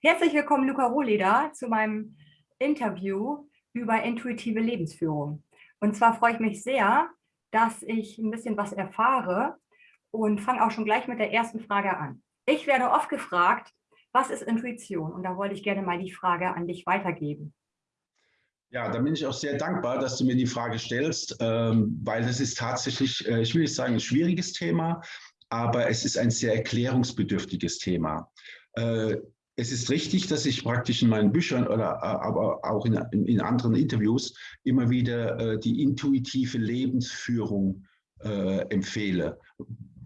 Herzlich willkommen, Luca Rohleder, zu meinem Interview über intuitive Lebensführung. Und zwar freue ich mich sehr, dass ich ein bisschen was erfahre und fange auch schon gleich mit der ersten Frage an. Ich werde oft gefragt, was ist Intuition? Und da wollte ich gerne mal die Frage an dich weitergeben. Ja, da bin ich auch sehr dankbar, dass du mir die Frage stellst, ähm, weil das ist tatsächlich, äh, ich will nicht sagen, ein schwieriges Thema, aber es ist ein sehr erklärungsbedürftiges Thema. Äh, es ist richtig, dass ich praktisch in meinen Büchern oder äh, aber auch in, in anderen Interviews immer wieder äh, die intuitive Lebensführung äh, empfehle.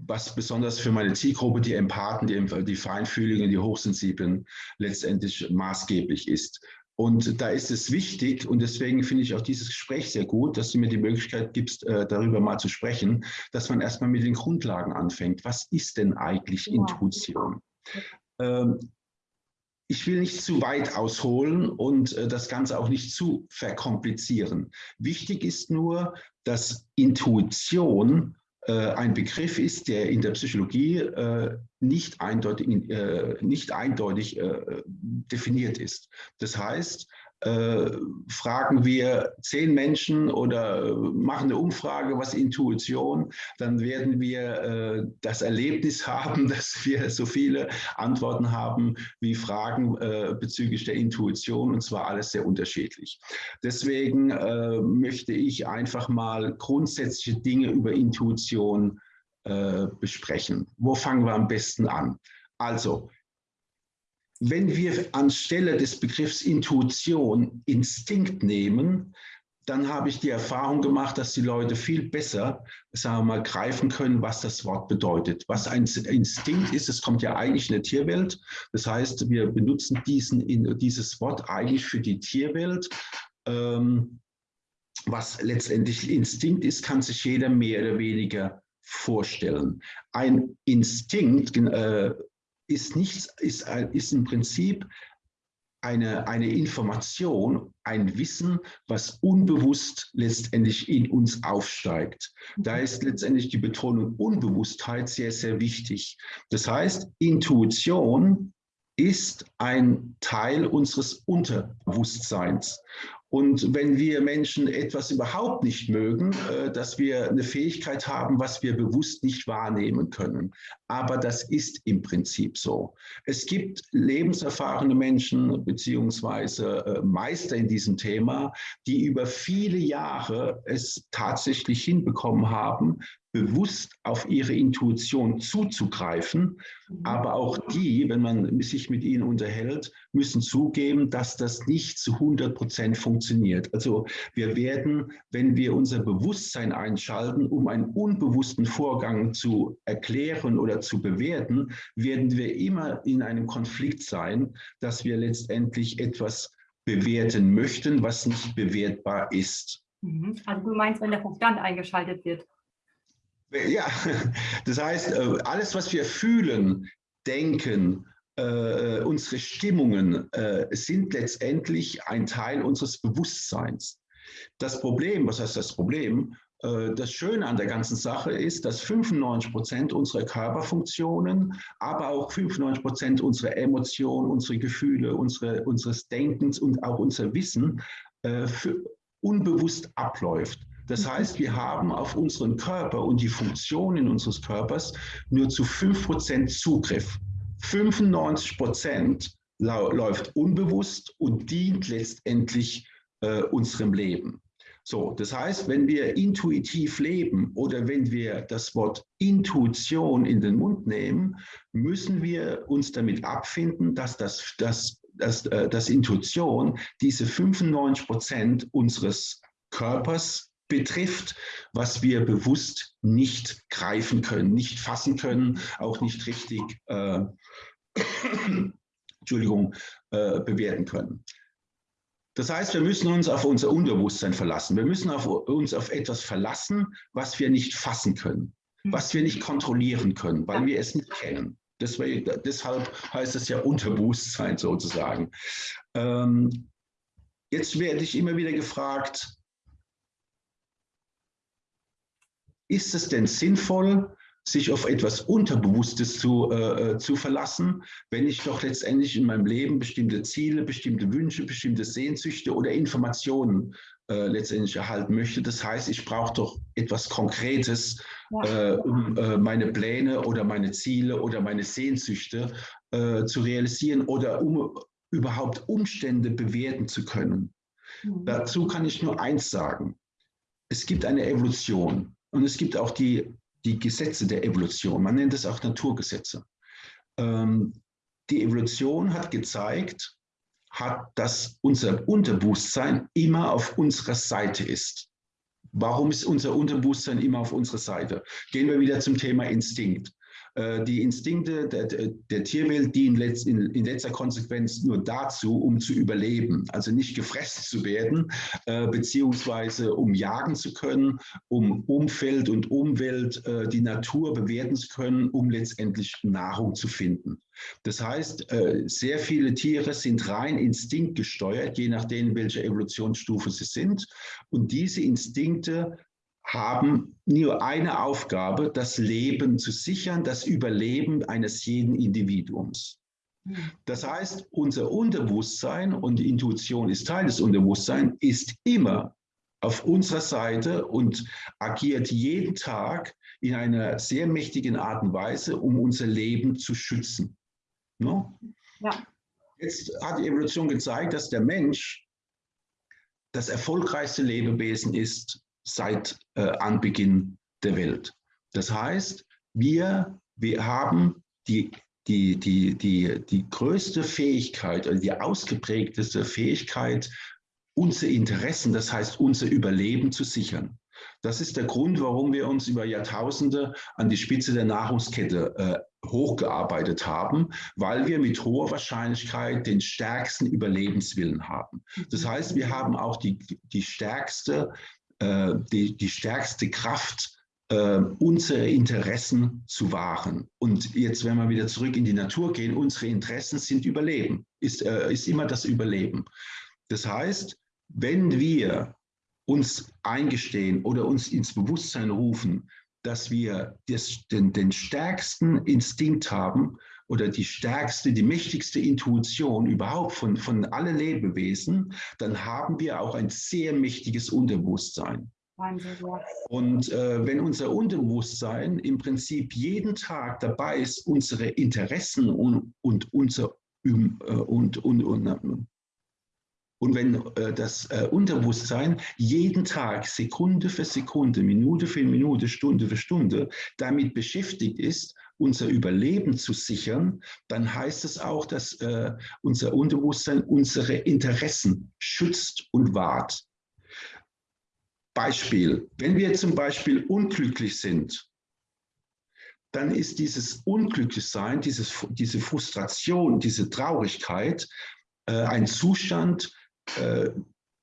Was besonders für meine Zielgruppe, die Empathen, die, die Feinfühligen, die Hochsensiblen letztendlich maßgeblich ist. Und da ist es wichtig, und deswegen finde ich auch dieses Gespräch sehr gut, dass du mir die Möglichkeit gibst, darüber mal zu sprechen, dass man erstmal mit den Grundlagen anfängt. Was ist denn eigentlich Intuition? Ähm, ich will nicht zu weit ausholen und äh, das Ganze auch nicht zu verkomplizieren. Wichtig ist nur, dass Intuition äh, ein Begriff ist, der in der Psychologie äh, nicht eindeutig, nicht eindeutig definiert ist. Das heißt, äh, fragen wir zehn Menschen oder machen eine Umfrage, was Intuition, dann werden wir äh, das Erlebnis haben, dass wir so viele Antworten haben wie Fragen äh, bezüglich der Intuition und zwar alles sehr unterschiedlich. Deswegen äh, möchte ich einfach mal grundsätzliche Dinge über Intuition äh, besprechen. Wo fangen wir am besten an? Also, wenn wir anstelle des Begriffs Intuition Instinkt nehmen, dann habe ich die Erfahrung gemacht, dass die Leute viel besser, sagen wir mal, greifen können, was das Wort bedeutet. Was ein Instinkt ist, es kommt ja eigentlich in der Tierwelt. Das heißt, wir benutzen diesen, dieses Wort eigentlich für die Tierwelt. Ähm, was letztendlich Instinkt ist, kann sich jeder mehr oder weniger vorstellen. Ein Instinkt äh, ist nichts, ist, ist im Prinzip eine, eine Information, ein Wissen, was unbewusst letztendlich in uns aufsteigt. Da mhm. ist letztendlich die Betonung Unbewusstheit sehr, sehr wichtig. Das heißt, Intuition ist ein Teil unseres Unterbewusstseins. Und wenn wir Menschen etwas überhaupt nicht mögen, äh, dass wir eine Fähigkeit haben, was wir bewusst nicht wahrnehmen können. Aber das ist im Prinzip so. Es gibt lebenserfahrene Menschen beziehungsweise äh, Meister in diesem Thema, die über viele Jahre es tatsächlich hinbekommen haben, bewusst auf ihre Intuition zuzugreifen. Mhm. Aber auch die, wenn man sich mit ihnen unterhält, müssen zugeben, dass das nicht zu 100 Prozent funktioniert. Also wir werden, wenn wir unser Bewusstsein einschalten, um einen unbewussten Vorgang zu erklären oder zu bewerten, werden wir immer in einem Konflikt sein, dass wir letztendlich etwas bewerten möchten, was nicht bewertbar ist. Mhm. Also du meinst, wenn der Verstand eingeschaltet wird? Ja, das heißt, äh, alles, was wir fühlen, denken, äh, unsere Stimmungen äh, sind letztendlich ein Teil unseres Bewusstseins. Das Problem, was heißt das Problem? Äh, das Schöne an der ganzen Sache ist, dass 95 Prozent unserer Körperfunktionen, aber auch 95 Prozent unserer Emotionen, unsere Gefühle, unsere, unseres Denkens und auch unser Wissen äh, unbewusst abläuft. Das heißt, wir haben auf unseren Körper und die Funktionen unseres Körpers nur zu 5% Zugriff. 95% läuft unbewusst und dient letztendlich äh, unserem Leben. So, das heißt, wenn wir intuitiv leben oder wenn wir das Wort Intuition in den Mund nehmen, müssen wir uns damit abfinden, dass das, das, das, äh, das Intuition diese 95 Prozent unseres Körpers betrifft, was wir bewusst nicht greifen können, nicht fassen können, auch nicht richtig äh, Entschuldigung, äh, bewerten können. Das heißt, wir müssen uns auf unser Unterbewusstsein verlassen. Wir müssen auf, uns auf etwas verlassen, was wir nicht fassen können, hm. was wir nicht kontrollieren können, weil wir es nicht kennen. Deswegen, deshalb heißt es ja Unterbewusstsein sozusagen. Ähm, jetzt werde ich immer wieder gefragt, ist es denn sinnvoll, sich auf etwas Unterbewusstes zu, äh, äh, zu verlassen, wenn ich doch letztendlich in meinem Leben bestimmte Ziele, bestimmte Wünsche, bestimmte Sehnsüchte oder Informationen äh, letztendlich erhalten möchte. Das heißt, ich brauche doch etwas Konkretes, ja. äh, um äh, meine Pläne oder meine Ziele oder meine Sehnsüchte äh, zu realisieren oder um überhaupt Umstände bewerten zu können. Mhm. Dazu kann ich nur eins sagen. Es gibt eine Evolution und es gibt auch die, die Gesetze der Evolution. Man nennt es auch Naturgesetze. Ähm, die Evolution hat gezeigt, hat, dass unser Unterbewusstsein immer auf unserer Seite ist. Warum ist unser Unterbewusstsein immer auf unserer Seite? Gehen wir wieder zum Thema Instinkt. Äh, die Instinkte der, der Tierwelt dienen letzt, in, in, letzter Konsequenz nur dazu, um zu überleben, also nicht gefressen zu werden, äh, beziehungsweise um jagen zu können, um Umfeld und Umwelt, äh, die Natur bewerten zu können, um letztendlich Nahrung zu finden. Das heißt, äh, sehr viele Tiere sind rein instinktgesteuert, je nachdem, welche Evolutionsstufe sie sind. Und diese Instinkte haben nur eine Aufgabe, das Leben zu sichern, das Überleben eines jeden Individuums. Das heißt, unser Unterbewusstsein und die Intuition ist Teil des Unterbewusstseins, ist immer auf unserer Seite und agiert jeden Tag in einer sehr mächtigen Art und Weise, um unser Leben zu schützen. No? Ja. Jetzt hat die Evolution gezeigt, dass der Mensch das erfolgreichste Lebewesen ist, seit äh, Anbeginn der Welt. Das heißt, wir, wir haben die, die, die, die, die größte Fähigkeit oder die ausgeprägteste Fähigkeit, unsere Interessen, das heißt unser Überleben zu sichern. Das ist der Grund, warum wir uns über Jahrtausende an die Spitze der Nahrungskette äh, hochgearbeitet haben, weil wir mit hoher Wahrscheinlichkeit den stärksten Überlebenswillen haben. Das heißt, wir haben auch die, die stärkste äh, die, die stärkste Kraft, äh, unsere Interessen zu wahren. Und jetzt, wenn wir wieder zurück in die Natur gehen, unsere Interessen sind Überleben, ist, äh, ist immer das Überleben. Das heißt, wenn wir uns eingestehen oder uns ins Bewusstsein rufen, dass wir das, den, den stärksten Instinkt haben oder die stärkste, die mächtigste Intuition überhaupt von, von allen Lebewesen, dann haben wir auch ein sehr mächtiges Unterbewusstsein. Und äh, wenn unser Unterbewusstsein im Prinzip jeden Tag dabei ist, unsere Interessen und, und unser äh, und, und, und, und wenn äh, das äh, Unterbewusstsein jeden Tag, Sekunde für Sekunde, Minute für Minute, Stunde für Stunde damit beschäftigt ist, unser Überleben zu sichern, dann heißt es auch, dass äh, unser Unterbewusstsein unsere Interessen schützt und wahrt. Beispiel, wenn wir zum Beispiel unglücklich sind, dann ist dieses Unglücklichsein, dieses, diese Frustration, diese Traurigkeit äh, ein Zustand, äh,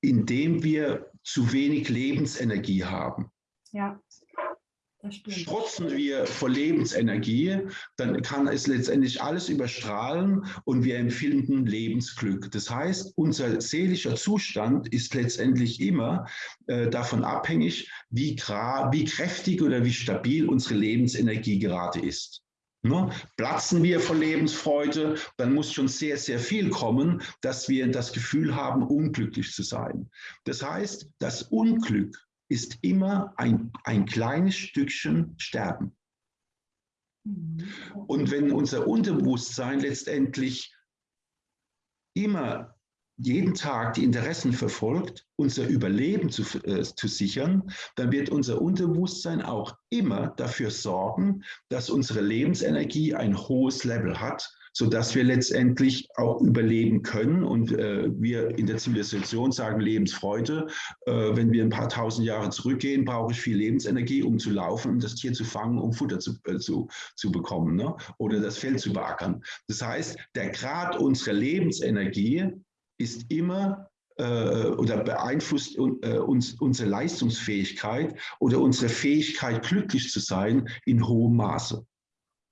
indem wir zu wenig Lebensenergie haben. Ja. Strotzen wir vor Lebensenergie, dann kann es letztendlich alles überstrahlen und wir empfinden Lebensglück. Das heißt, unser seelischer Zustand ist letztendlich immer äh, davon abhängig, wie, wie kräftig oder wie stabil unsere Lebensenergie gerade ist. Ne? Platzen wir vor Lebensfreude, dann muss schon sehr, sehr viel kommen, dass wir das Gefühl haben, unglücklich zu sein. Das heißt, das Unglück ist immer ein, ein kleines Stückchen Sterben. Mhm. Und wenn unser Unterbewusstsein letztendlich immer jeden Tag die Interessen verfolgt, unser Überleben zu, äh, zu sichern, dann wird unser Unterbewusstsein auch immer dafür sorgen, dass unsere Lebensenergie ein hohes Level hat, sodass wir letztendlich auch überleben können. Und äh, wir in der Zivilisation sagen Lebensfreude. Äh, wenn wir ein paar tausend Jahre zurückgehen, brauche ich viel Lebensenergie, um zu laufen, um das Tier zu fangen, um Futter zu, äh, zu, zu bekommen ne? oder das Feld zu beackern. Das heißt, der Grad unserer Lebensenergie ist immer äh, oder beeinflusst äh, uns unsere Leistungsfähigkeit oder unsere Fähigkeit, glücklich zu sein, in hohem Maße.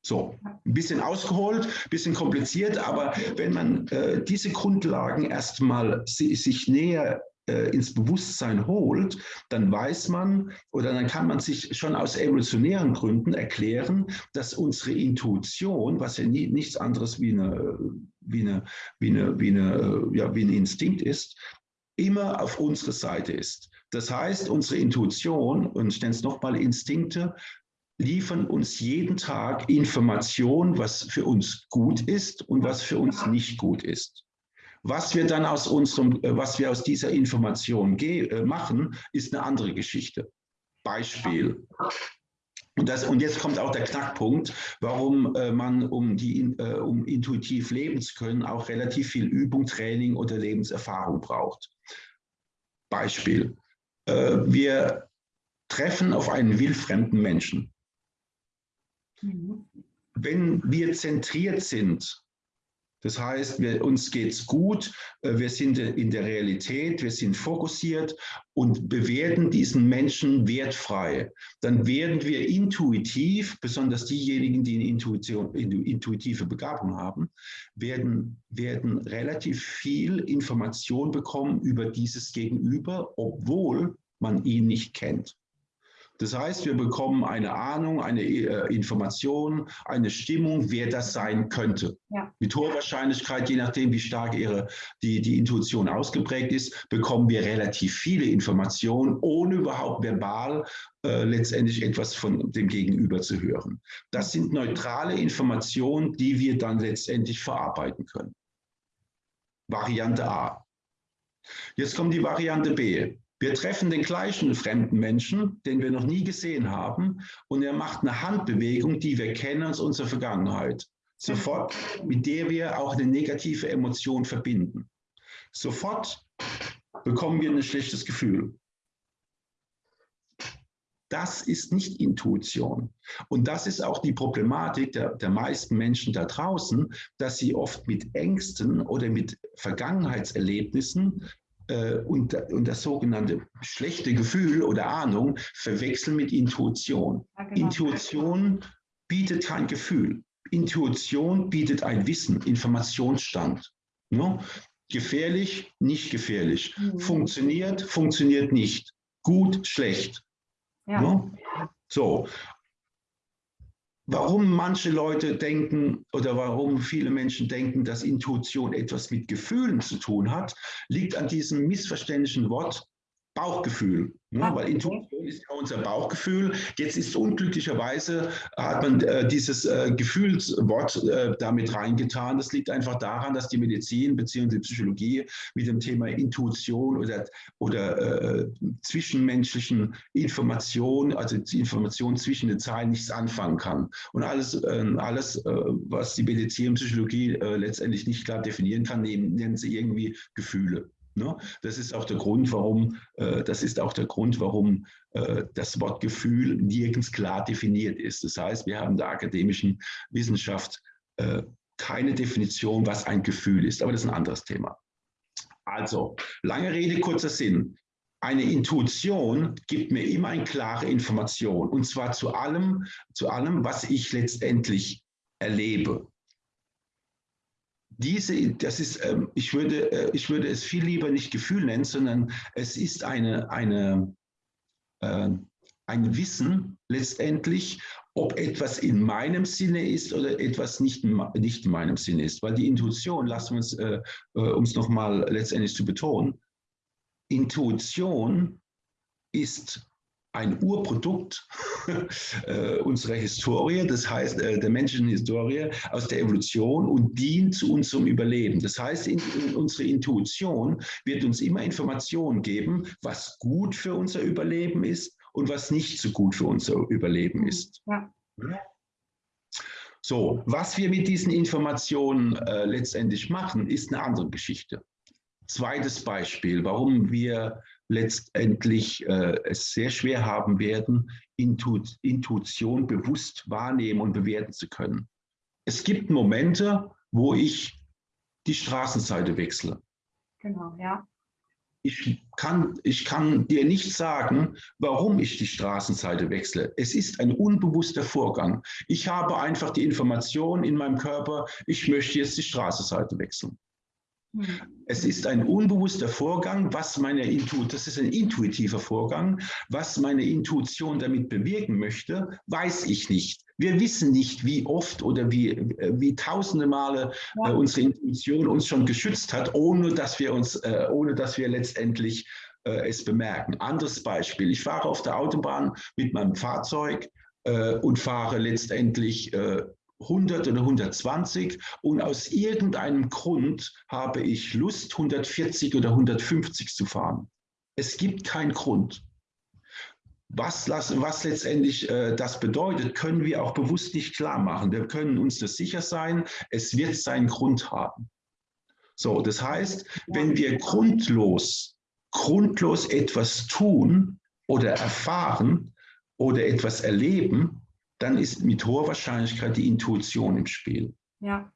So, ein bisschen ausgeholt, ein bisschen kompliziert, aber wenn man äh, diese Grundlagen erstmal si sich näher äh, ins Bewusstsein holt, dann weiß man oder dann kann man sich schon aus evolutionären Gründen erklären, dass unsere Intuition, was ja nie, nichts anderes wie, eine, wie, eine, wie, eine, wie, eine, ja, wie ein Instinkt ist, immer auf unserer Seite ist. Das heißt, unsere Intuition, und ich nenne es nochmal Instinkte, liefern uns jeden Tag Informationen, was für uns gut ist und was für uns nicht gut ist. Was wir dann aus unserem, äh, was wir aus dieser Information äh, machen, ist eine andere Geschichte. Beispiel. Und, das, und jetzt kommt auch der Knackpunkt, warum äh, man, um, die, äh, um intuitiv leben zu können, auch relativ viel Übung, Training oder Lebenserfahrung braucht. Beispiel. Äh, wir treffen auf einen wildfremden Menschen. Wenn wir zentriert sind das heißt, wir, uns es gut, äh, wir sind in der Realität, wir sind fokussiert und bewerten diesen Menschen wertfrei. Dann werden wir intuitiv, besonders diejenigen, die eine Intuition, intuitive Begabung haben, werden, werden relativ viel Information bekommen über dieses Gegenüber, obwohl man ihn nicht kennt. Das heißt, wir bekommen eine Ahnung, eine äh, Information, eine Stimmung, wer das sein könnte. Ja. Mit hoher Wahrscheinlichkeit, je nachdem, wie stark ihre, die, die Intuition ausgeprägt ist, bekommen wir relativ viele Informationen, ohne überhaupt verbal äh, letztendlich etwas von dem Gegenüber zu hören. Das sind neutrale Informationen, die wir dann letztendlich verarbeiten können. Variante A. Jetzt kommt die Variante B. Wir treffen den gleichen fremden Menschen, den wir noch nie gesehen haben, und er macht eine Handbewegung, die wir kennen aus unserer Vergangenheit. Sofort, mit der wir auch eine negative Emotion verbinden. Sofort bekommen wir ein schlechtes Gefühl. Das ist nicht Intuition. Und das ist auch die Problematik der, der meisten Menschen da draußen, dass sie oft mit Ängsten oder mit Vergangenheitserlebnissen und, und das sogenannte schlechte Gefühl oder Ahnung verwechseln mit Intuition. Ja, genau. Intuition bietet kein Gefühl. Intuition bietet ein Wissen, Informationsstand. Ne? Gefährlich, nicht gefährlich. Mhm. Funktioniert, funktioniert nicht. Gut, schlecht. Ja. Ne? So, Warum manche Leute denken oder warum viele Menschen denken, dass Intuition etwas mit Gefühlen zu tun hat, liegt an diesem missverständlichen Wort Bauchgefühl. Ne? Weil Intuition ist ja unser Bauchgefühl. Jetzt ist unglücklicherweise, hat man äh, dieses äh, Gefühlswort äh, damit reingetan. Das liegt einfach daran, dass die Medizin bzw. Psychologie mit dem Thema Intuition oder, oder äh, zwischenmenschlichen Information, also die Information zwischen den Zeilen nichts anfangen kann. Und alles, ähm, alles äh, was die Medizin und Psychologie äh, letztendlich nicht klar definieren kann, nehmen, nennen sie irgendwie Gefühle. Ne? Das ist auch der Grund, warum, äh, das ist auch der Grund, warum äh, das Wort Gefühl nirgends klar definiert ist. Das heißt, wir haben in der akademischen Wissenschaft äh, keine Definition, was ein Gefühl ist. Aber das ist ein anderes Thema. Also, lange Rede, kurzer Sinn. Eine Intuition gibt mir immer eine klare Information und zwar zu allem, zu allem, was ich letztendlich erlebe diese, das ist, ähm, ich, würde, äh, ich würde es viel lieber nicht Gefühl nennen, sondern es ist eine, eine, äh, ein Wissen letztendlich, ob etwas in meinem Sinne ist oder etwas nicht, nicht in meinem Sinne ist. Weil die Intuition, lassen wir uns, äh, äh um es nochmal letztendlich zu betonen, Intuition ist ein Urprodukt äh, unserer Historie, das heißt äh, der menschlichen Historie aus der Evolution und dient zu unserem Überleben. Das heißt, in, in unsere Intuition wird uns immer Informationen geben, was gut für unser Überleben ist und was nicht so gut für unser Überleben ist. Ja. So, was wir mit diesen Informationen äh, letztendlich machen, ist eine andere Geschichte. Zweites Beispiel, warum wir letztendlich äh, es sehr schwer haben werden, Intu Intuition bewusst wahrnehmen und bewerten zu können. Es gibt Momente, wo ich die Straßenseite wechsle. Genau, ja. Ich kann, ich kann dir nicht sagen, warum ich die Straßenseite wechsle. Es ist ein unbewusster Vorgang. Ich habe einfach die Information in meinem Körper, ich möchte jetzt die Straßenseite wechseln. Es ist ein unbewusster Vorgang, was meine Intuition, das ist ein intuitiver Vorgang, was meine Intuition damit bewirken möchte, weiß ich nicht. Wir wissen nicht, wie oft oder wie, äh, wie tausende Male äh, unsere Intuition uns schon geschützt hat, ohne dass wir uns, äh, ohne dass wir letztendlich äh, es bemerken. Anderes Beispiel. Ich fahre auf der Autobahn mit meinem Fahrzeug äh, und fahre letztendlich 100 oder 120 und aus irgendeinem Grund habe ich Lust, 140 oder 150 zu fahren. Es gibt keinen Grund. Was, was letztendlich äh, das bedeutet, können wir auch bewusst nicht klar machen. Wir können uns das sicher sein, es wird seinen Grund haben. So, das heißt, wenn wir grundlos, grundlos etwas tun oder erfahren oder etwas erleben, dann ist mit hoher Wahrscheinlichkeit die Intuition im Spiel. Ja.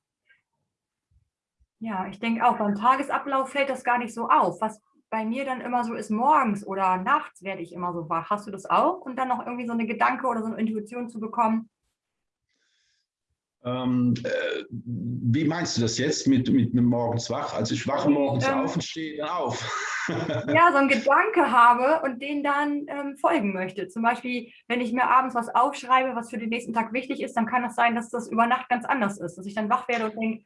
Ja, ich denke auch, beim Tagesablauf fällt das gar nicht so auf. Was bei mir dann immer so ist, morgens oder nachts werde ich immer so wach. Hast du das auch? Und dann noch irgendwie so eine Gedanke oder so eine Intuition zu bekommen? Ähm, äh, wie meinst du das jetzt mit, mit, mit morgens wach? Also ich wache morgens ähm, auf und stehe dann auf. ja, so einen Gedanke habe und den dann ähm, folgen möchte. Zum Beispiel, wenn ich mir abends was aufschreibe, was für den nächsten Tag wichtig ist, dann kann es das sein, dass das über Nacht ganz anders ist. Dass ich dann wach werde und denke,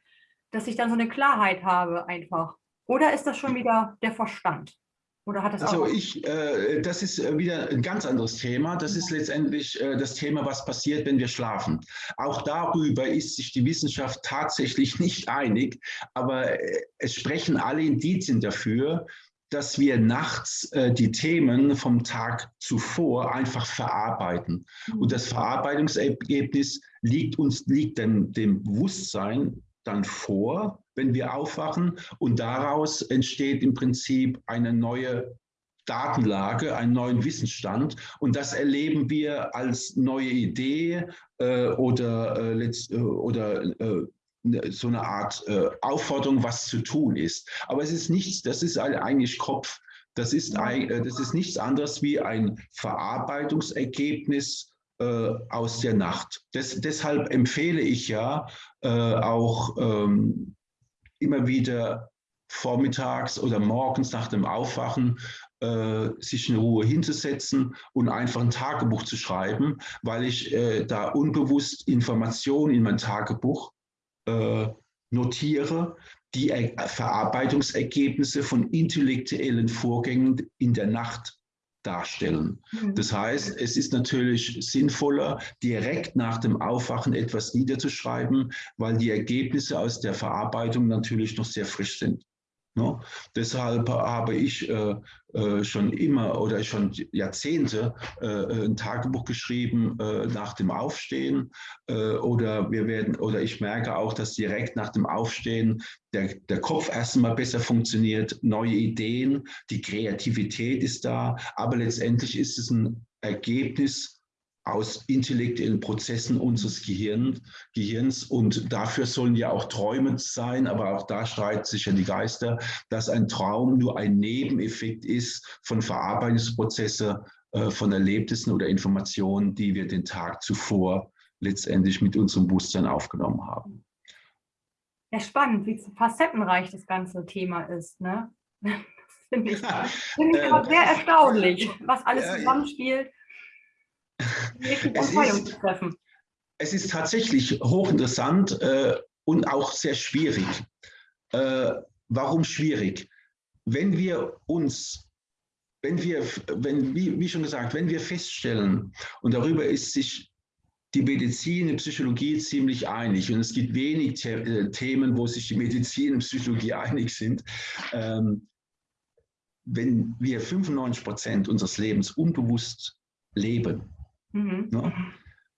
dass ich dann so eine Klarheit habe einfach. Oder ist das schon wieder der Verstand? Oder hat das also ich, äh, das ist äh, wieder ein ganz anderes Thema. Das ist letztendlich äh, das Thema, was passiert, wenn wir schlafen. Auch darüber ist sich die Wissenschaft tatsächlich nicht einig, aber äh, es sprechen alle Indizien dafür, dass wir nachts äh, die Themen vom Tag zuvor einfach verarbeiten. Und das Verarbeitungsergebnis liegt uns, liegt dann dem Bewusstsein dann vor, wenn wir aufwachen. Und daraus entsteht im Prinzip eine neue Datenlage, einen neuen Wissensstand. Und das erleben wir als neue Idee äh, oder, äh, äh, oder äh, so eine Art äh, Aufforderung, was zu tun ist. Aber es ist nichts, das ist eigentlich Kopf. Das ist, äh, das ist nichts anderes wie ein Verarbeitungsergebnis aus der Nacht. Des, deshalb empfehle ich ja auch ähm, immer wieder vormittags oder morgens nach dem Aufwachen äh, sich in Ruhe hinzusetzen und einfach ein Tagebuch zu schreiben, weil ich äh, da unbewusst Informationen in mein Tagebuch äh, notiere, die Verarbeitungsergebnisse von intellektuellen Vorgängen in der Nacht darstellen. Mhm. Das heißt, es ist natürlich sinnvoller, direkt nach dem Aufwachen etwas niederzuschreiben, weil die Ergebnisse aus der Verarbeitung natürlich noch sehr frisch sind. No? Deshalb habe ich äh, äh, schon immer oder schon Jahrzehnte äh, ein Tagebuch geschrieben äh, nach dem Aufstehen äh, oder wir werden oder ich merke auch, dass direkt nach dem Aufstehen der, der Kopf erstmal besser funktioniert, neue Ideen, die Kreativität ist da, aber letztendlich ist es ein Ergebnis aus intellektuellen Prozessen unseres Gehirn, Gehirns. Und dafür sollen ja auch Träume sein, aber auch da streiten sich ja die Geister, dass ein Traum nur ein Nebeneffekt ist von Verarbeitungsprozessen, äh, von Erlebnissen oder Informationen, die wir den Tag zuvor letztendlich mit unserem Bewusstsein aufgenommen haben. Ja, spannend, wie facettenreich das ganze Thema ist. Ne? Das finde ich, find ich äh, sehr erstaunlich, was alles zusammenspielt es ist, es ist tatsächlich hochinteressant äh, und auch sehr schwierig. Äh, warum schwierig? Wenn wir uns, wenn wir, wenn, wie, wie schon gesagt, wenn wir feststellen, und darüber ist sich die Medizin und Psychologie ziemlich einig und es gibt wenig The äh, Themen, wo sich die Medizin und Psychologie einig sind. Ähm, wenn wir 95 Prozent unseres Lebens unbewusst leben, Mhm. Ne?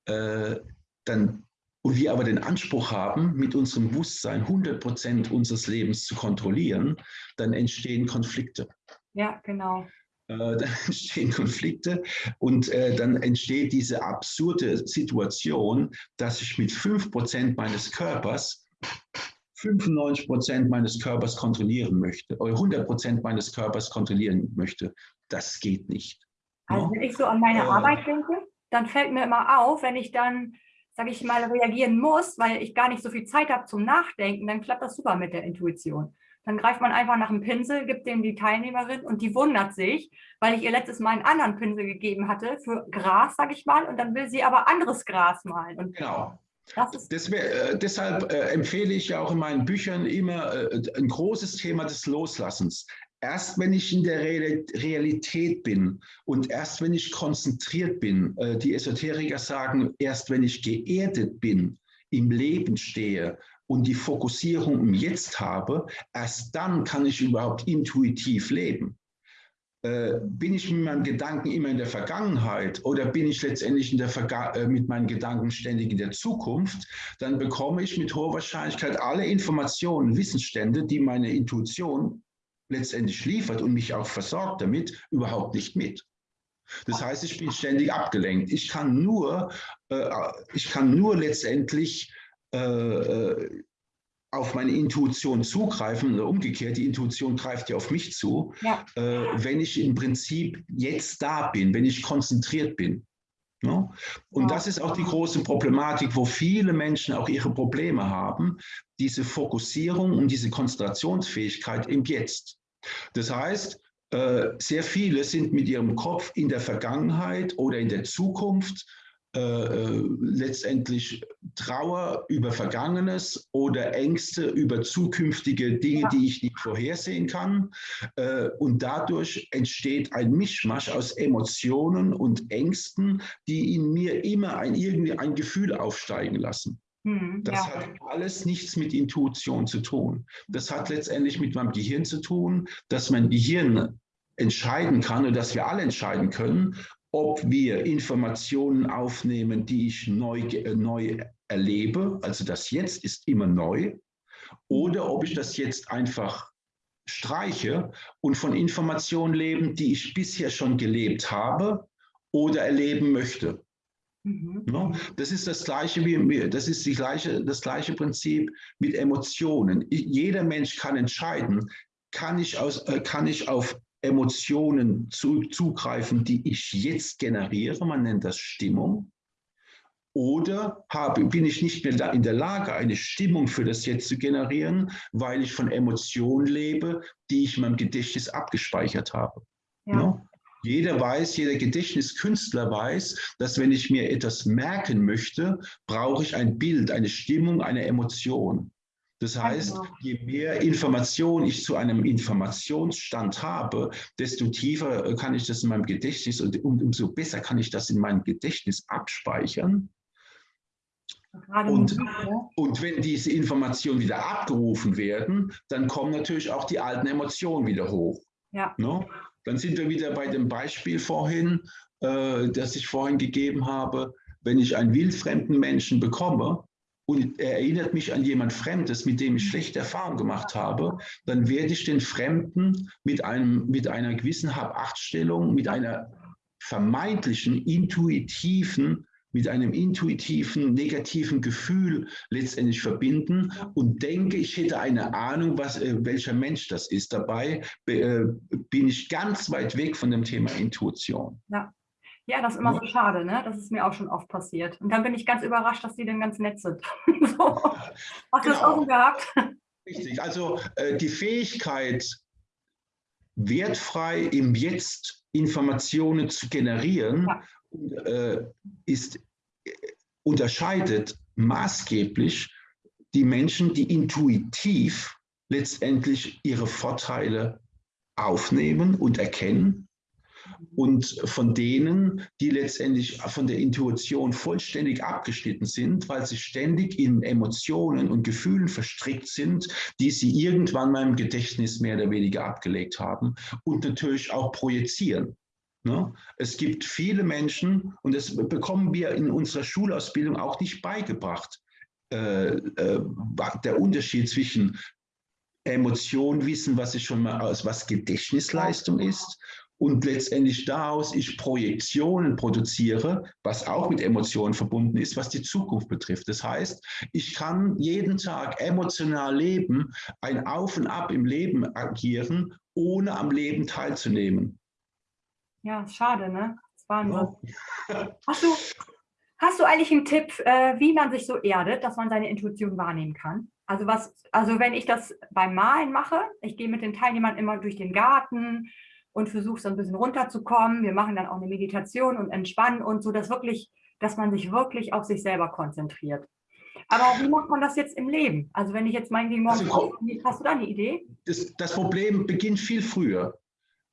Äh, dann, und wir aber den Anspruch haben, mit unserem Bewusstsein 100 Prozent unseres Lebens zu kontrollieren, dann entstehen Konflikte. Ja, genau. Äh, dann entstehen Konflikte und äh, dann entsteht diese absurde Situation, dass ich mit 5 Prozent meines Körpers 95 Prozent meines Körpers kontrollieren möchte oder 100 Prozent meines Körpers kontrollieren möchte. Das geht nicht. Also wenn ich so an meine äh, Arbeit denke, dann fällt mir immer auf, wenn ich dann, sage ich mal, reagieren muss, weil ich gar nicht so viel Zeit habe zum Nachdenken, dann klappt das super mit der Intuition. Dann greift man einfach nach einem Pinsel, gibt dem die Teilnehmerin und die wundert sich, weil ich ihr letztes Mal einen anderen Pinsel gegeben hatte für Gras, sage ich mal, und dann will sie aber anderes Gras malen. Und genau. Wär, äh, deshalb äh, empfehle ich ja auch in meinen Büchern immer äh, ein großes Thema des Loslassens. Erst wenn ich in der Realität bin und erst wenn ich konzentriert bin, äh, die Esoteriker sagen, erst wenn ich geerdet bin, im Leben stehe und die Fokussierung im Jetzt habe, erst dann kann ich überhaupt intuitiv leben. Äh, bin ich mit meinen Gedanken immer in der Vergangenheit oder bin ich letztendlich in der Verga äh, mit meinen Gedanken ständig in der Zukunft, dann bekomme ich mit hoher Wahrscheinlichkeit alle Informationen, Wissensstände, die meine Intuition letztendlich liefert und mich auch versorgt damit, überhaupt nicht mit. Das heißt, ich bin ständig abgelenkt. Ich kann nur, äh, ich kann nur letztendlich äh, äh auf meine Intuition zugreifen oder umgekehrt, die Intuition greift ja auf mich zu, ja. äh, wenn ich im Prinzip jetzt da bin, wenn ich konzentriert bin. Ne? Und das ist auch die große Problematik, wo viele Menschen auch ihre Probleme haben, diese Fokussierung und diese Konzentrationsfähigkeit im Jetzt. Das heißt, äh, sehr viele sind mit ihrem Kopf in der Vergangenheit oder in der Zukunft äh, äh, letztendlich Trauer über Vergangenes oder Ängste über zukünftige Dinge, ja. die ich nicht vorhersehen kann. Äh, und dadurch entsteht ein Mischmasch aus Emotionen und Ängsten, die in mir immer ein, irgendwie ein Gefühl aufsteigen lassen. Hm, das ja. hat alles nichts mit Intuition zu tun. Das hat letztendlich mit meinem Gehirn zu tun, dass mein Gehirn entscheiden kann und dass wir alle entscheiden können, ob wir Informationen aufnehmen, die ich neu, äh, neu erlebe, also das Jetzt ist immer neu, oder ob ich das jetzt einfach streiche und von Informationen leben, die ich bisher schon gelebt habe oder erleben möchte. Mhm. No? Das ist das gleiche wie das ist die gleiche, das gleiche Prinzip mit Emotionen. Jeder Mensch kann entscheiden, kann ich, aus, äh, kann ich auf Emotionen zu, zugreifen, die ich jetzt generiere, man nennt das Stimmung, oder habe, bin ich nicht mehr in der Lage, eine Stimmung für das Jetzt zu generieren, weil ich von Emotionen lebe, die ich in meinem Gedächtnis abgespeichert habe. Ja. No? Jeder weiß, jeder Gedächtniskünstler weiß, dass wenn ich mir etwas merken möchte, brauche ich ein Bild, eine Stimmung, eine Emotion. Das heißt, genau. je mehr Information ich zu einem Informationsstand habe, desto tiefer äh, kann ich das in meinem Gedächtnis und umso besser kann ich das in meinem Gedächtnis abspeichern. Und, und, wenn diese Informationen wieder abgerufen werden, dann kommen natürlich auch die alten Emotionen wieder hoch. Ja. No? Ne? Dann sind wir wieder bei dem Beispiel vorhin, äh, das ich vorhin gegeben habe. Wenn ich einen wildfremden Menschen bekomme, und er erinnert mich an jemand Fremdes, mit dem ich schlechte Erfahrungen gemacht habe, dann werde ich den Fremden mit, einem, mit einer gewissen Hab-Acht-Stellung, mit einer vermeintlichen, intuitiven, mit einem intuitiven, negativen Gefühl letztendlich verbinden und denke, ich hätte eine Ahnung, was, äh, welcher Mensch das ist. Dabei äh, bin ich ganz weit weg von dem Thema Intuition. Ja. Ja, das ist immer so schade, ne? Das ist mir auch schon oft passiert. Und dann bin ich ganz überrascht, dass die dann ganz nett sind. so. Hast du das auch so genau. gehabt? Richtig, also äh, die Fähigkeit, wertfrei im Jetzt Informationen zu generieren, ja. äh, ist, äh, unterscheidet maßgeblich die Menschen, die intuitiv letztendlich ihre Vorteile aufnehmen und erkennen und von denen, die letztendlich von der Intuition vollständig abgeschnitten sind, weil sie ständig in Emotionen und Gefühlen verstrickt sind, die sie irgendwann mal im Gedächtnis mehr oder weniger abgelegt haben und natürlich auch projizieren. Ne? Es gibt viele Menschen, und das bekommen wir in unserer Schulausbildung auch nicht beigebracht, äh, äh, der Unterschied zwischen Emotion wissen, was ich schon mal aus was Gedächtnisleistung ist und letztendlich daraus ich Projektionen produziere, was auch mit Emotionen verbunden ist, was die Zukunft betrifft. Das heißt, ich kann jeden Tag emotional leben, ein Auf und Ab im Leben agieren, ohne am Leben teilzunehmen. Ja, schade, ne? Das war nur. Ja. Hast, du, hast du eigentlich einen Tipp, äh, wie man sich so erdet, dass man seine Intuition wahrnehmen kann? Also was, also wenn ich das beim Malen mache, ich gehe mit den Teilnehmern immer durch den Garten und versuche so ein bisschen runterzukommen. Wir machen dann auch eine Meditation und entspannen und so, dass wirklich, dass man sich wirklich auf sich selber konzentriert. Aber wie macht man das jetzt im Leben? Also wenn ich jetzt meinen morgen also, hast du da eine Idee? Das, das Problem beginnt viel früher.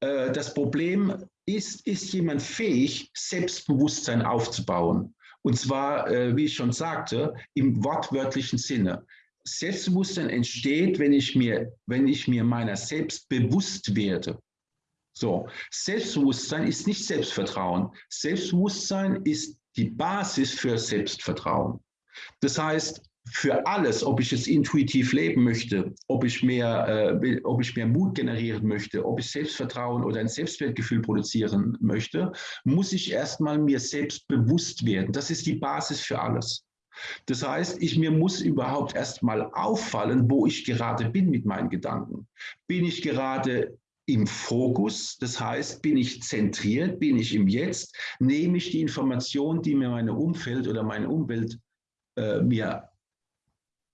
Äh, das Problem ist, ist jemand fähig, Selbstbewusstsein aufzubauen? Und zwar, äh, wie ich schon sagte, im wortwörtlichen Sinne. Selbstbewusstsein entsteht, wenn ich mir, wenn ich mir meiner selbst bewusst werde. So, Selbstbewusstsein ist nicht Selbstvertrauen. Selbstbewusstsein ist die Basis für Selbstvertrauen. Das heißt, für alles, ob ich jetzt intuitiv leben möchte, ob ich mehr, äh, ob ich mehr Mut generieren möchte, ob ich Selbstvertrauen oder ein Selbstwertgefühl produzieren möchte, muss ich erstmal mir selbst bewusst werden. Das ist die Basis für alles. Das heißt, ich mir muss überhaupt erstmal auffallen, wo ich gerade bin mit meinen Gedanken. Bin ich gerade im Fokus, das heißt, bin ich zentriert, bin ich im Jetzt, nehme ich die Information, die mir meine Umfeld oder meine Umwelt äh, mir,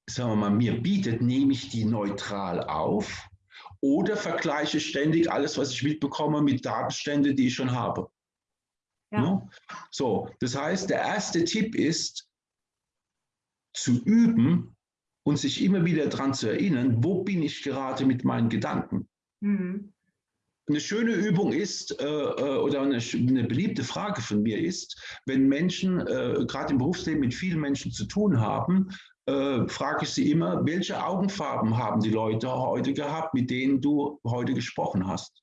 sagen wir mal, mir bietet, nehme ich die neutral auf oder vergleiche ständig alles, was ich mitbekomme, mit Datenständen, die ich schon habe. Ja. No? So, das heißt, der erste Tipp ist, zu üben und sich immer wieder daran zu erinnern, wo bin ich gerade mit meinen Gedanken. Mhm. Eine schöne Übung ist, äh, äh, oder eine, eine, beliebte Frage von mir ist, wenn Menschen äh, gerade im Berufsleben mit vielen Menschen zu tun haben, äh, frage ich sie immer, welche Augenfarben haben die Leute heute gehabt, mit denen du heute gesprochen hast?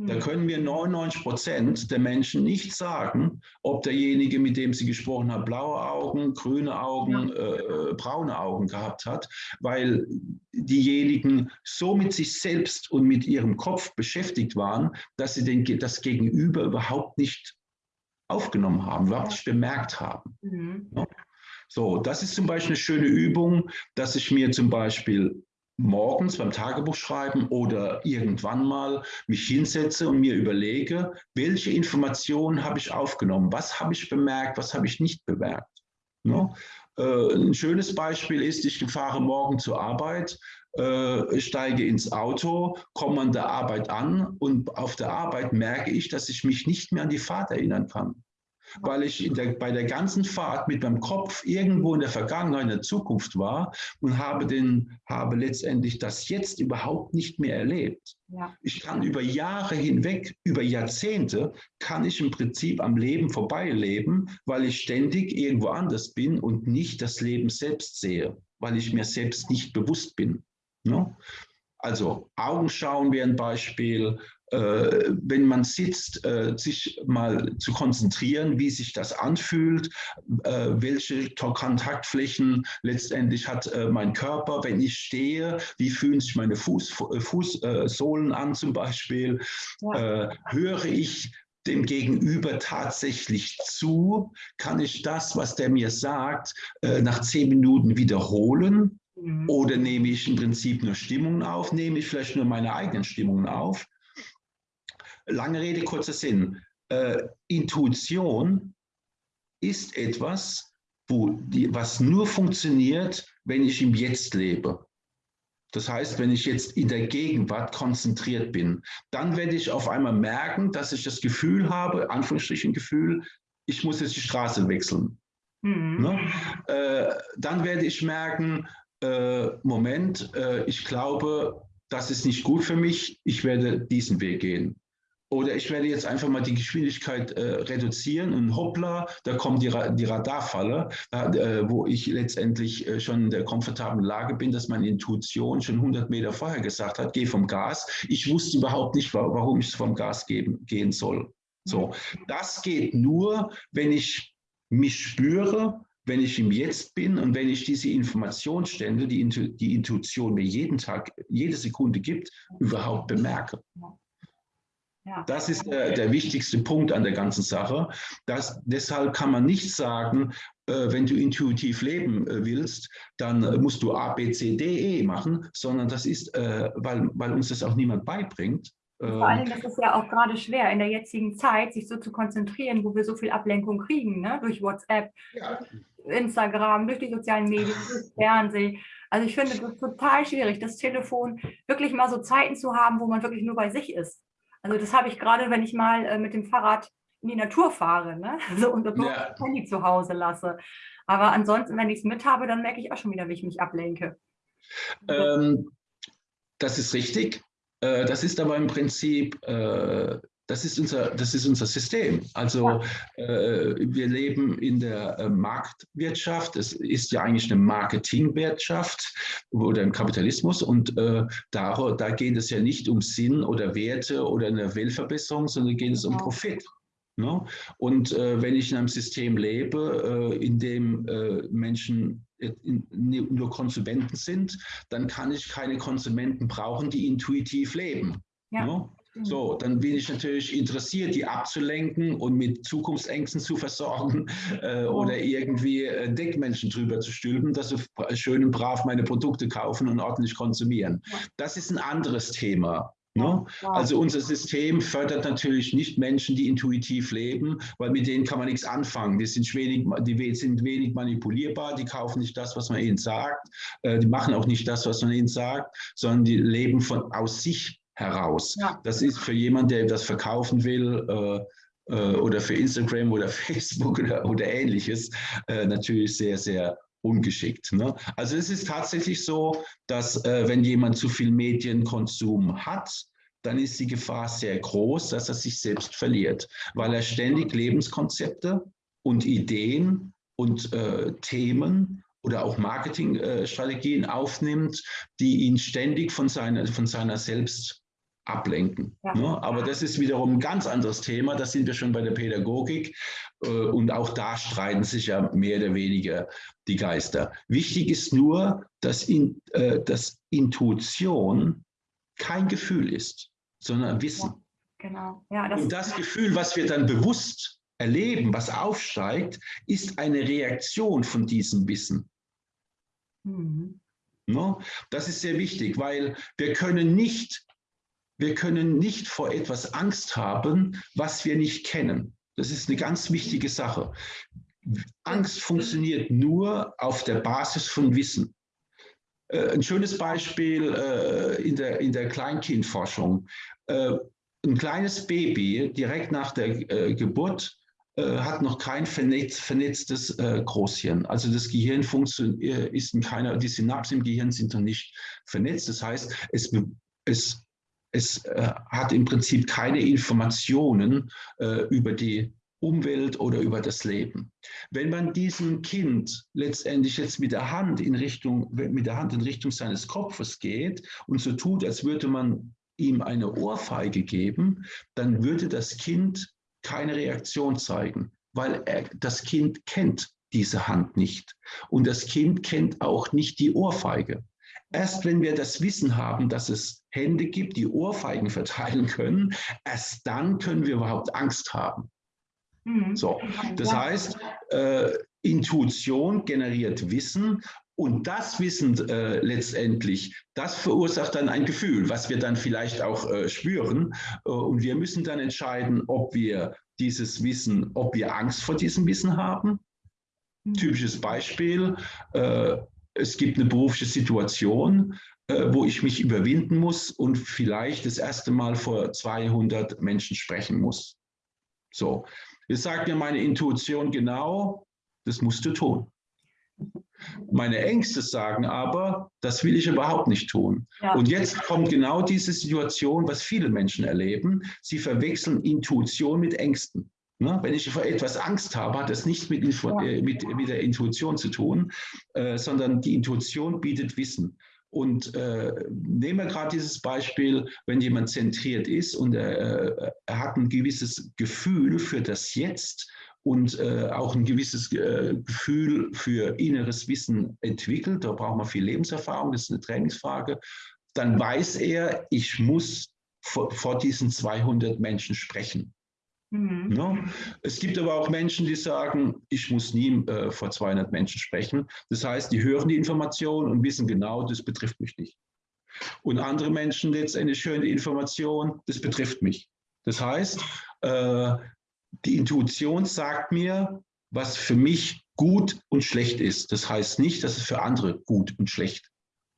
Da hm. können wir 99 Prozent der Menschen nicht sagen, ob derjenige, mit dem sie gesprochen haben, blaue Augen, grüne Augen, äh, braune Augen gehabt hat, weil diejenigen so mit sich selbst und mit ihrem Kopf beschäftigt waren, dass sie den, das Gegenüber überhaupt nicht aufgenommen haben, überhaupt nicht bemerkt haben. Mhm. So, das ist zum Beispiel eine schöne Übung, dass ich mir zum Beispiel morgens beim Tagebuch schreiben oder irgendwann mal mich hinsetze und mir überlege, welche Informationen habe ich aufgenommen, was habe ich bemerkt, was habe ich nicht bemerkt. Ne? Äh, ein schönes Beispiel ist, ich fahre morgen zur Arbeit, äh, steige ins Auto, komme an der Arbeit an und auf der Arbeit merke ich, dass ich mich nicht mehr an die Fahrt erinnern kann weil ich der, bei der ganzen Fahrt mit meinem Kopf irgendwo in der Vergangenheit, in der Zukunft war und habe, den, habe letztendlich das jetzt überhaupt nicht mehr erlebt. Ja. Ich kann über Jahre hinweg, über Jahrzehnte, kann ich im Prinzip am Leben vorbeileben, weil ich ständig irgendwo anders bin und nicht das Leben selbst sehe, weil ich mir selbst nicht bewusst bin. Ne? Also Augenschauen wäre ein Beispiel, wenn man sitzt, äh, sich mal zu konzentrieren, wie sich das anfühlt, äh, welche Kontaktflächen letztendlich hat mein Körper, wenn ich stehe, wie fühlen sich meine Fuß, Fußsohlen an zum Beispiel, ja. höre ich dem Gegenüber tatsächlich zu? Kann ich das, was der mir sagt, nach zehn Minuten wiederholen? Mhm. Oder nehme ich im Prinzip nur Stimmungen auf? Nehme ich vielleicht nur meine eigenen Stimmungen auf? Lange Rede, kurzer Sinn. Äh, Intuition ist etwas, wo die, was nur funktioniert, wenn ich im Jetzt lebe. Das heißt, wenn ich jetzt in der Gegenwart konzentriert bin, dann werde ich auf einmal merken, dass ich das Gefühl habe, Anführungsstrichen Gefühl, ich muss jetzt die Straße wechseln. Mhm. Ne? Äh, dann werde ich merken, äh, Moment, äh, ich glaube, das ist nicht gut für mich, ich werde diesen Weg gehen. Oder ich werde jetzt einfach mal die Geschwindigkeit äh, reduzieren und hoppla, da kommt die, Ra die Radarfalle, äh, wo ich letztendlich äh, schon in der komfortablen Lage bin, dass meine Intuition schon 100 Meter vorher gesagt hat, geh vom Gas. Ich wusste überhaupt nicht, wa warum ich vom Gas geben, gehen soll. So, das geht nur, wenn ich mich spüre, wenn ich im Jetzt bin und wenn ich diese Informationsstände, die, die Intuition mir jeden Tag, jede Sekunde gibt, überhaupt bemerke. Das ist der, der, wichtigste Punkt an der ganzen Sache. Das, deshalb kann man nicht sagen, äh, wenn du intuitiv leben äh, willst, dann musst du A, B, C, D, E machen, sondern das ist, äh, weil, weil uns das auch niemand beibringt. Vor allem ist es ja auch gerade schwer in der jetzigen Zeit, sich so zu konzentrieren, wo wir so viel Ablenkung kriegen, ne? durch WhatsApp, ja. Instagram, durch die sozialen Medien, durch Fernsehen. Also ich finde das total schwierig, das Telefon wirklich mal so Zeiten zu haben, wo man wirklich nur bei sich ist. Also das habe ich gerade, wenn ich mal äh, mit dem Fahrrad in die Natur fahre ne? also, und dort ja. das Handy zu Hause lasse. Aber ansonsten, wenn ich es mit habe, dann merke ich auch schon wieder, wie ich mich ablenke. Ähm, das ist richtig. Äh, das ist aber im Prinzip äh, das ist unser, das ist unser System. Also äh, wir leben in der äh, Marktwirtschaft. Es ist ja eigentlich eine Marketingwirtschaft oder im Kapitalismus. Und äh, da, da geht es ja nicht um Sinn oder Werte oder eine Weltverbesserung, sondern geht es um Profit. Ne? Und äh, wenn ich in einem System lebe, äh, in dem äh, Menschen nur Konsumenten sind, dann kann ich keine Konsumenten brauchen, die intuitiv leben. Ja. Ne? So, dann bin ich natürlich interessiert, die abzulenken und mit Zukunftsängsten zu versorgen äh, oder irgendwie äh, Deckmenschen drüber zu stülpen, dass sie schön und brav meine Produkte kaufen und ordentlich konsumieren. Das ist ein anderes Thema. Ne? Also unser System fördert natürlich nicht Menschen, die intuitiv leben, weil mit denen kann man nichts anfangen. Die sind wenig, die sind wenig manipulierbar, die kaufen nicht das, was man ihnen sagt, äh, die machen auch nicht das, was man ihnen sagt, sondern die leben von aus sich heraus. Ja. Das ist für jemanden, der etwas verkaufen will äh, äh, oder für Instagram oder Facebook oder, oder ähnliches, äh, natürlich sehr, sehr ungeschickt. Ne? Also es ist tatsächlich so, dass äh, wenn jemand zu viel Medienkonsum hat, dann ist die Gefahr sehr groß, dass er sich selbst verliert, weil er ständig Lebenskonzepte und Ideen und äh, Themen oder auch Marketingstrategien äh, aufnimmt, die ihn ständig von seiner, von seiner selbst ablenken. Ja. Ne? Aber das ist wiederum ein ganz anderes Thema. Da sind wir schon bei der Pädagogik. Äh, und auch da streiten sich ja mehr oder weniger die Geister. Wichtig ist nur, dass, in, äh, dass Intuition kein Gefühl ist, sondern Wissen. Ja, genau. Ja, das und das Gefühl, was wir dann bewusst erleben, was aufsteigt, ist eine Reaktion von diesem Wissen. Mhm. Ne? Das ist sehr wichtig, weil wir können nicht wir können nicht vor etwas Angst haben, was wir nicht kennen. Das ist eine ganz wichtige Sache. Angst funktioniert nur auf der Basis von Wissen. Äh, ein schönes Beispiel äh, in, der, in der Kleinkindforschung. Äh, ein kleines Baby direkt nach der äh, Geburt äh, hat noch kein vernetz, vernetztes äh, Großhirn. Also das Gehirn ist in keiner, die Synapsen im Gehirn sind noch nicht vernetzt. Das heißt, es, es es äh, hat im Prinzip keine Informationen äh, über die Umwelt oder über das Leben. Wenn man diesem Kind letztendlich jetzt mit der Hand in Richtung, mit der Hand in Richtung seines Kopfes geht und so tut, als würde man ihm eine Ohrfeige geben, dann würde das Kind keine Reaktion zeigen, weil er, das Kind kennt diese Hand nicht. Und das Kind kennt auch nicht die Ohrfeige. Erst wenn wir das Wissen haben, dass es Hände gibt, die Ohrfeigen verteilen können, erst dann können wir überhaupt Angst haben. Mhm. So, das heißt, äh, Intuition generiert Wissen und das Wissen äh, letztendlich, das verursacht dann ein Gefühl, was wir dann vielleicht auch äh, spüren. Äh, und wir müssen dann entscheiden, ob wir dieses Wissen, ob wir Angst vor diesem Wissen haben. Mhm. Typisches Beispiel, äh, es gibt eine berufliche Situation, äh, wo ich mich überwinden muss und vielleicht das erste Mal vor 200 Menschen sprechen muss. So, jetzt sagt mir meine Intuition genau, das musst du tun. Meine Ängste sagen aber, das will ich überhaupt nicht tun. Ja. Und jetzt kommt genau diese Situation, was viele Menschen erleben. Sie verwechseln Intuition mit Ängsten. Ne? Wenn ich vor etwas Angst habe, hat das nichts mit, äh, mit, mit der Intuition zu tun, äh, sondern die Intuition bietet Wissen. Und äh, nehmen wir gerade dieses Beispiel, wenn jemand zentriert ist und äh, er hat ein gewisses Gefühl für das Jetzt und äh, auch ein gewisses äh, Gefühl für inneres Wissen entwickelt, da braucht man viel Lebenserfahrung, das ist eine Trainingsfrage, dann weiß er, ich muss vor, vor diesen 200 Menschen sprechen. Mhm. Ne? Es gibt aber auch Menschen, die sagen, ich muss nie äh, vor 200 Menschen sprechen. Das heißt, die hören die Information und wissen genau, das betrifft mich nicht. Und andere Menschen letztendlich hören die Information, das betrifft mich. Das heißt, äh, die Intuition sagt mir, was für mich gut und schlecht ist. Das heißt nicht, dass es für andere gut und schlecht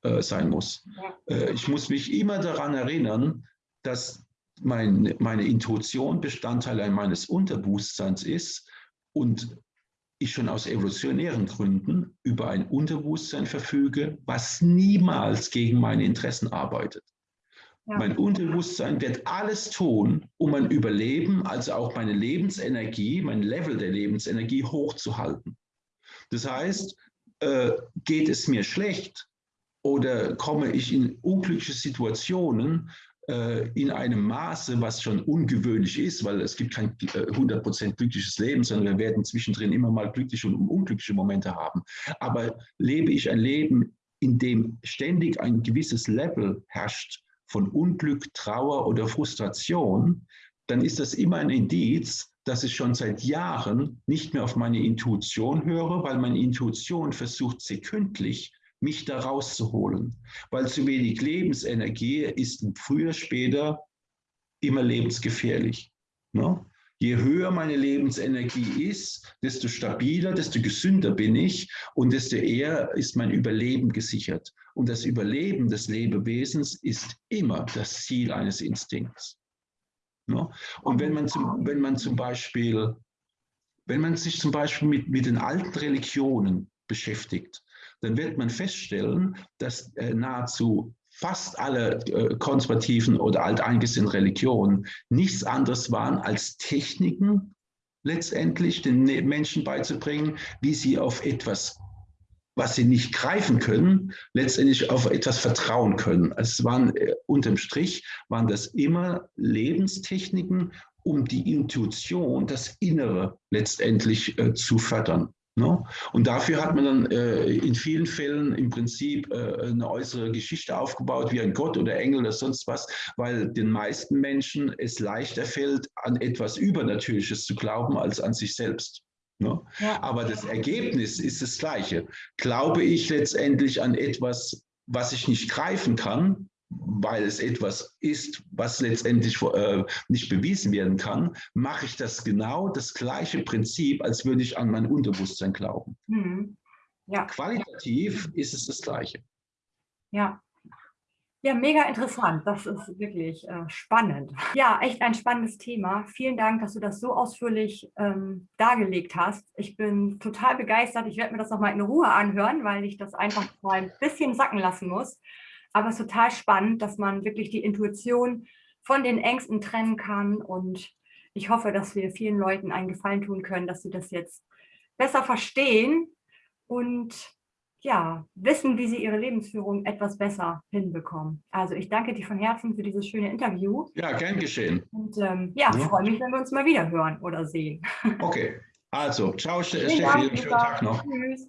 äh, sein muss. Äh, ich muss mich immer daran erinnern, dass mein, meine Intuition Bestandteil meines Unterbewusstseins ist und ich schon aus evolutionären Gründen über ein Unterbewusstsein verfüge, was niemals gegen meine Interessen arbeitet. Ja. Mein Unterbewusstsein wird alles tun, um mein Überleben, also auch meine Lebensenergie, mein Level der Lebensenergie hochzuhalten. Das heißt, äh, geht es mir schlecht oder komme ich in unglückliche Situationen, in einem Maße, was schon ungewöhnlich ist, weil es gibt kein 100% äh, glückliches Leben, sondern wir werden zwischendrin immer mal glückliche und unglückliche Momente haben. Aber lebe ich ein Leben, in dem ständig ein gewisses Level herrscht von Unglück, Trauer oder Frustration, dann ist das immer ein Indiz, dass ich schon seit Jahren nicht mehr auf meine Intuition höre, weil meine Intuition versucht sekündlich mich da rauszuholen. Weil zu wenig Lebensenergie ist früher, später immer lebensgefährlich. Ne? Je höher meine Lebensenergie ist, desto stabiler, desto gesünder bin ich und desto eher ist mein Überleben gesichert. Und das Überleben des Lebewesens ist immer das Ziel eines Instinkts. Ne? Und wenn man, zum, wenn man zum Beispiel, wenn man sich zum Beispiel mit, mit den alten Religionen beschäftigt, dann wird man feststellen, dass äh, nahezu fast alle äh, konservativen oder alteingesessenen Religionen nichts anderes waren als Techniken, letztendlich den ne-, Menschen beizubringen, wie sie auf etwas, was sie nicht greifen können, letztendlich auf etwas vertrauen können. Es waren äh, unterm Strich, waren das immer Lebenstechniken, um die Intuition, das Innere letztendlich äh, zu fördern. Ne? Und dafür hat man dann äh, in vielen Fällen im Prinzip äh, eine äußere Geschichte aufgebaut, wie ein Gott oder Engel oder sonst was, weil den meisten Menschen es leichter fällt, an etwas Übernatürliches zu glauben, als an sich selbst. Ne? Ja. Aber das Ergebnis ist das gleiche. Glaube ich letztendlich an etwas, was ich nicht greifen kann, weil es etwas ist, was letztendlich äh, nicht bewiesen werden kann, mache ich das genau das gleiche Prinzip, als würde ich an mein Unterbewusstsein glauben. Mhm. Ja. Qualitativ ist es das Gleiche. Ja. Ja, mega interessant. Das ist wirklich äh, spannend. Ja, echt ein spannendes Thema. Vielen Dank, dass du das so ausführlich ähm, dargelegt hast. Ich bin total begeistert. Ich werde mir das nochmal in Ruhe anhören, weil ich das einfach mal ein bisschen sacken lassen muss. Aber es ist total spannend, dass man wirklich die Intuition von den Ängsten trennen kann. Und ich hoffe, dass wir vielen Leuten einen Gefallen tun können, dass sie das jetzt besser verstehen und ja, wissen, wie sie ihre Lebensführung etwas besser hinbekommen. Also ich danke dir von Herzen für dieses schöne Interview. Ja, gern geschehen. Und ähm, ja, ja, freue mich, wenn wir uns mal wieder hören oder sehen. Okay, also, ciao Steffi, schönen Tag noch. Tschüss.